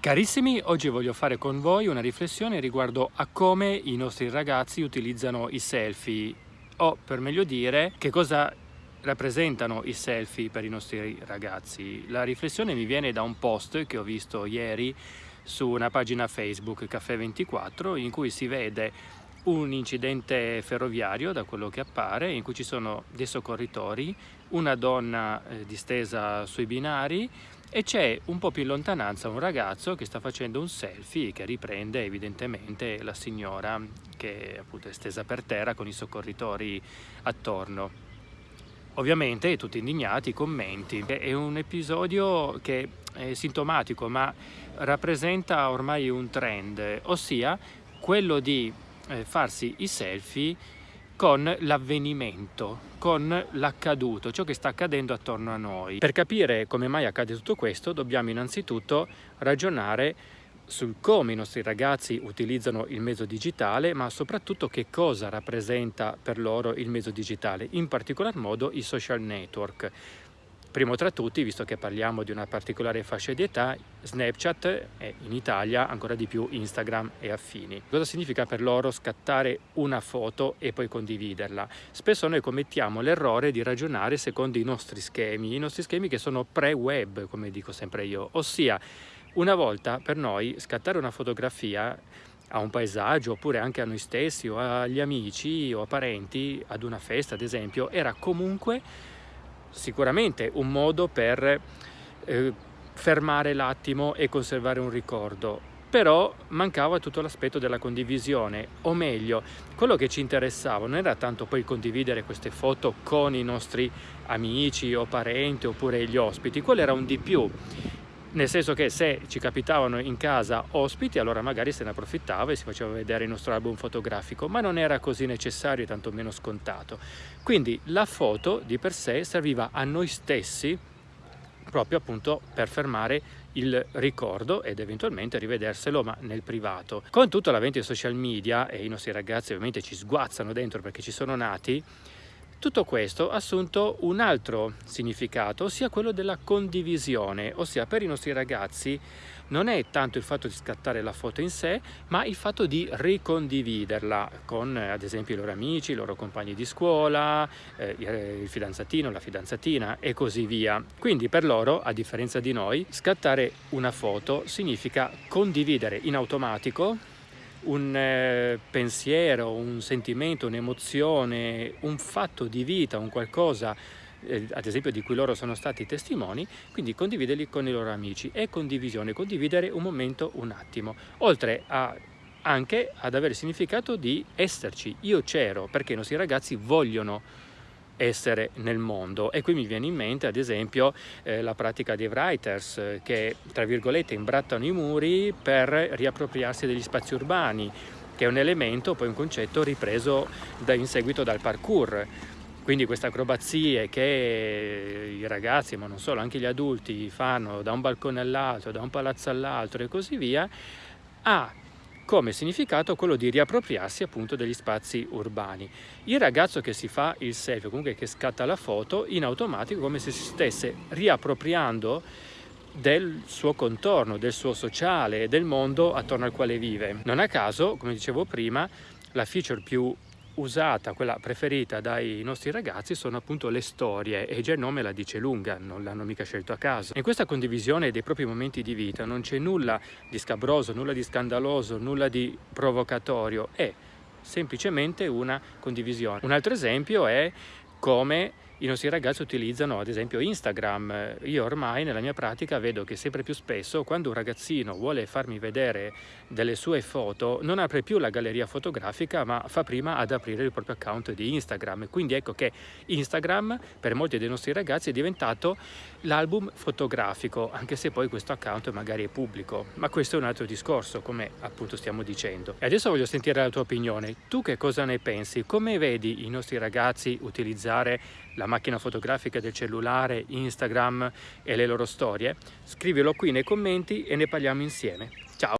Carissimi, oggi voglio fare con voi una riflessione riguardo a come i nostri ragazzi utilizzano i selfie o per meglio dire che cosa rappresentano i selfie per i nostri ragazzi. La riflessione mi viene da un post che ho visto ieri su una pagina Facebook Caffè 24 in cui si vede un incidente ferroviario da quello che appare in cui ci sono dei soccorritori, una donna eh, distesa sui binari e c'è un po' più in lontananza un ragazzo che sta facendo un selfie che riprende evidentemente la signora che appunto è stesa per terra con i soccorritori attorno. Ovviamente tutti indignati, commenti. È un episodio che è sintomatico ma rappresenta ormai un trend, ossia quello di eh, farsi i selfie con l'avvenimento, con l'accaduto, ciò che sta accadendo attorno a noi. Per capire come mai accade tutto questo dobbiamo innanzitutto ragionare sul come i nostri ragazzi utilizzano il mezzo digitale, ma soprattutto che cosa rappresenta per loro il mezzo digitale, in particolar modo i social network. Primo tra tutti, visto che parliamo di una particolare fascia di età, Snapchat e in Italia ancora di più Instagram e affini. Cosa significa per loro scattare una foto e poi condividerla? Spesso noi commettiamo l'errore di ragionare secondo i nostri schemi, i nostri schemi che sono pre-web, come dico sempre io, ossia una volta per noi scattare una fotografia a un paesaggio oppure anche a noi stessi o agli amici o a parenti ad una festa ad esempio era comunque sicuramente un modo per eh, fermare l'attimo e conservare un ricordo, però mancava tutto l'aspetto della condivisione, o meglio, quello che ci interessava non era tanto poi condividere queste foto con i nostri amici o parenti oppure gli ospiti, quello era un di più, nel senso che se ci capitavano in casa ospiti allora magari se ne approfittava e si faceva vedere il nostro album fotografico ma non era così necessario e tantomeno scontato. Quindi la foto di per sé serviva a noi stessi proprio appunto per fermare il ricordo ed eventualmente rivederselo ma nel privato. Con tutto l'avvento dei social media e i nostri ragazzi ovviamente ci sguazzano dentro perché ci sono nati tutto questo ha assunto un altro significato, ossia quello della condivisione, ossia per i nostri ragazzi non è tanto il fatto di scattare la foto in sé, ma il fatto di ricondividerla con ad esempio i loro amici, i loro compagni di scuola, eh, il fidanzatino, la fidanzatina e così via. Quindi per loro, a differenza di noi, scattare una foto significa condividere in automatico un eh, pensiero, un sentimento, un'emozione, un fatto di vita, un qualcosa eh, ad esempio di cui loro sono stati testimoni, quindi condividerli con i loro amici. È condivisione, condividere un momento, un attimo, oltre a, anche ad avere il significato di esserci. Io c'ero perché i nostri ragazzi vogliono essere nel mondo. E qui mi viene in mente ad esempio eh, la pratica dei writers eh, che tra virgolette imbrattano i muri per riappropriarsi degli spazi urbani che è un elemento, poi un concetto ripreso da, in seguito dal parkour. Quindi queste acrobazie che i ragazzi, ma non solo, anche gli adulti fanno da un balcone all'altro, da un palazzo all'altro e così via, ha come significato quello di riappropriarsi appunto degli spazi urbani. Il ragazzo che si fa il selfie, comunque che scatta la foto, in automatico come se si stesse riappropriando del suo contorno, del suo sociale, del mondo attorno al quale vive. Non a caso, come dicevo prima, la feature più usata, quella preferita dai nostri ragazzi sono appunto le storie e già il nome la dice lunga, non l'hanno mica scelto a caso. In questa condivisione dei propri momenti di vita non c'è nulla di scabroso, nulla di scandaloso, nulla di provocatorio, è semplicemente una condivisione. Un altro esempio è come i nostri ragazzi utilizzano ad esempio Instagram. Io ormai nella mia pratica vedo che sempre più spesso quando un ragazzino vuole farmi vedere delle sue foto non apre più la galleria fotografica ma fa prima ad aprire il proprio account di Instagram. Quindi ecco che Instagram per molti dei nostri ragazzi è diventato l'album fotografico anche se poi questo account magari è pubblico. Ma questo è un altro discorso come appunto stiamo dicendo. E adesso voglio sentire la tua opinione. Tu che cosa ne pensi? Come vedi i nostri ragazzi utilizzare la macchina fotografica del cellulare, Instagram e le loro storie? Scrivilo qui nei commenti e ne parliamo insieme.